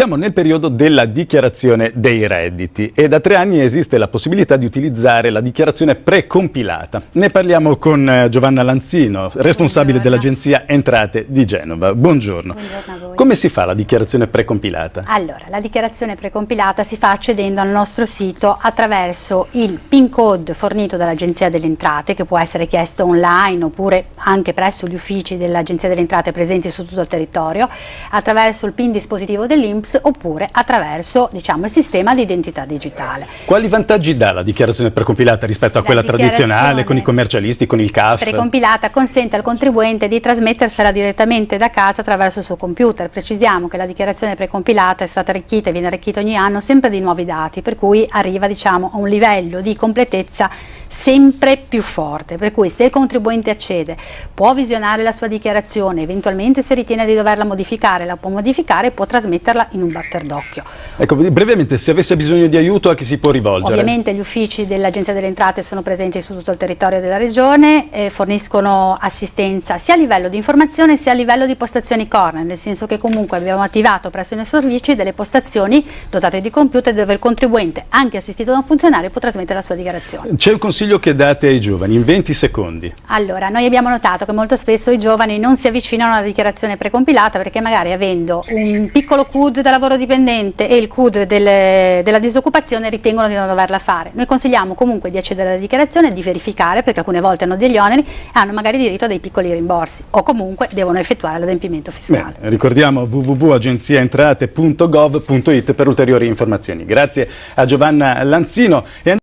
Siamo nel periodo della dichiarazione dei redditi e da tre anni esiste la possibilità di utilizzare la dichiarazione precompilata. Ne parliamo con eh, Giovanna Lanzino, responsabile dell'agenzia Entrate di Genova. Buongiorno. Buongiorno a voi. Come si fa la dichiarazione precompilata? Allora, la dichiarazione precompilata si fa accedendo al nostro sito attraverso il PIN code fornito dall'Agenzia delle Entrate che può essere chiesto online oppure anche presso gli uffici dell'Agenzia delle Entrate presenti su tutto il territorio, attraverso il PIN dispositivo dell'Inps oppure attraverso diciamo, il sistema di identità digitale. Quali vantaggi dà la dichiarazione precompilata rispetto a La quella tradizionale con i commercialisti, con il CAF? precompilata consente al contribuente di trasmettersela direttamente da casa attraverso il suo computer. Precisiamo che la dichiarazione precompilata è stata arricchita e viene arricchita ogni anno sempre di nuovi dati, per cui arriva diciamo, a un livello di completezza sempre più forte, per cui se il contribuente accede può visionare la sua dichiarazione, eventualmente se ritiene di doverla modificare la può modificare e può trasmetterla in un batter d'occhio. Ecco, brevemente, se avesse bisogno di aiuto a chi si può rivolgere? Ovviamente gli uffici dell'Agenzia delle Entrate sono presenti su tutto il territorio della Regione, e forniscono assistenza sia a livello di informazione sia a livello di postazioni corner, nel senso che comunque abbiamo attivato presso i nostri servizi delle postazioni dotate di computer dove il contribuente, anche assistito da un funzionario, può trasmettere la sua dichiarazione. C'è un consiglio che date ai giovani in 20 secondi? Allora, noi abbiamo notato che molto spesso i giovani non si avvicinano alla dichiarazione precompilata perché magari avendo un piccolo CUD da lavoro dipendente e il CUD delle- della disoccupazione ritengono di non doverla fare. Noi consigliamo comunque di accedere alla dichiarazione, di verificare perché alcune volte hanno degli oneri e hanno magari diritto a dei piccoli rimborsi o comunque devono effettuare l'adempimento fiscale. Bene, ricordiamo www.agenziaentrate.gov.it per ulteriori informazioni. Grazie a Giovanna Lanzino.